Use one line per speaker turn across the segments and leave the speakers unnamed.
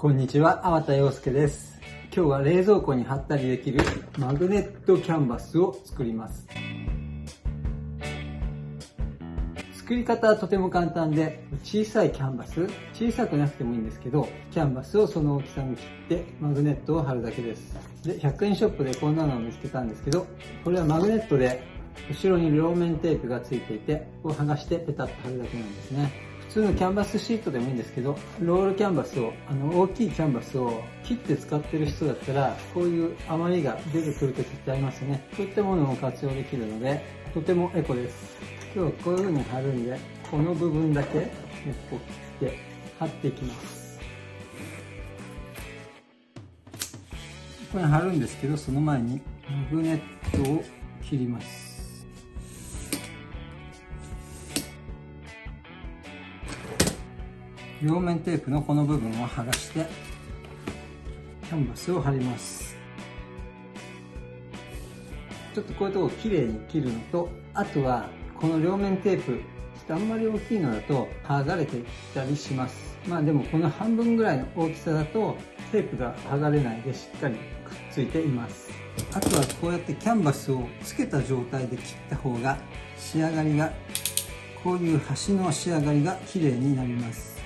こんにちは、粟田洋介です。今日は冷蔵庫に貼ったりできるマグネットキャンバスを作ります。作り方はとても簡単で、小さいキャンバス、小さくなくてもいいんですけど、キャンバスをその大きさに切ってマグネットを貼るだけです。で、100円ショップでこんなのを見つけたんですけど、これはマグネットで後ろに両面テープがついていて、こう剥がしてペタッと貼るだけなんですね。通のキャンバスシートでもいいんですけど、ロールキャンバスを、あの、大きいキャンバスを切って使ってる人だったら、こういう余りが出てくるときってありますよね。こういったものも活用できるので、とてもエコです。今日はこういう風に貼るんで、この部分だけ、こう切って貼っていきます。これ貼るんですけど、その前にマグネットを切ります。両面テープのこの部分を剥がして、キャンバスを貼ります。ちょっとこういうとこ綺麗に切るのと、あとはこの両面テープちょっとあんまり大きいのだと剥がれてきたりします。まあでもこの半分ぐらいの大きさだとテープが剥がれないでしっかりくっついています。あとはこうやってキャンバスをつけた状態で切った方が仕上がりがこういう端の仕上がりが綺麗になります。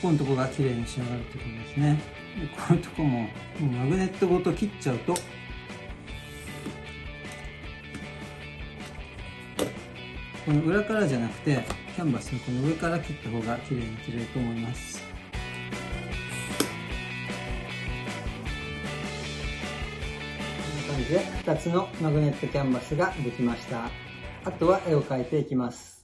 ここのとこが綺麗に仕上がるってことですね。でこういうとこもマグネットごと切っちゃうと。この裏からじゃなくてキャンバスのこの上から切った方が綺麗に切れると思います。こんな感じで2つのマグネットキャンバスができました。あとは絵を描いていきます。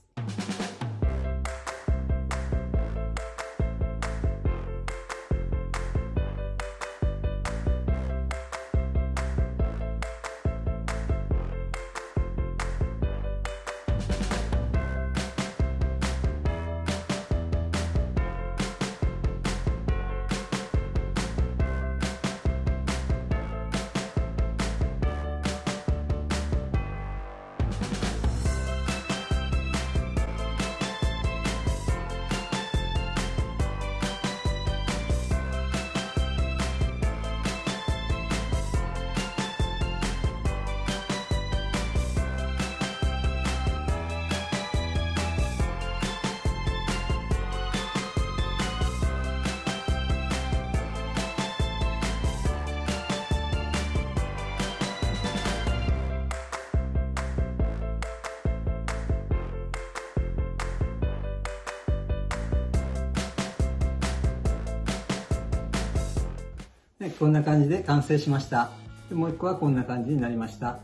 こんな感じで完成しました。もう一個はこんな感じになりました。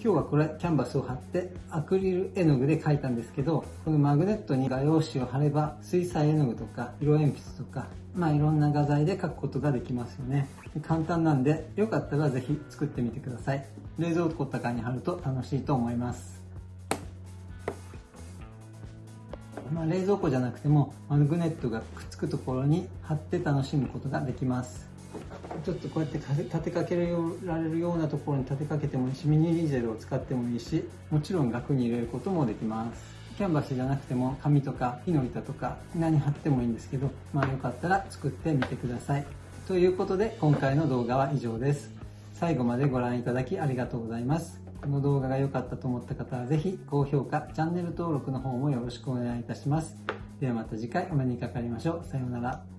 今日はこれキャンバスを貼ってアクリル絵の具で描いたんですけどこのマグネットに画用紙を貼れば水彩絵の具とか色鉛筆とかまあいろんな画材で描くことができますよね。簡単なんでよかったらぜひ作ってみてください。冷蔵庫とかに貼ると楽しいと思います。まあ、冷蔵庫じゃなくてもマグネットがくっつくところに貼って楽しむことができます。ちょっとこうやって立てかけられるようなところに立てかけてもいいしミニリーゼルを使ってもいいしもちろん額に入れることもできます。キャンバスじゃなくても紙とか木の板とか何貼ってもいいんですけどまあよかったら作ってみてください。ということで今回の動画は以上です。最後までご覧いただきありがとうございます。この動画が良かったと思った方はぜひ高評価チャンネル登録の方もよろしくお願いいたします。ではまた次回お目にかかりましょう。さようなら。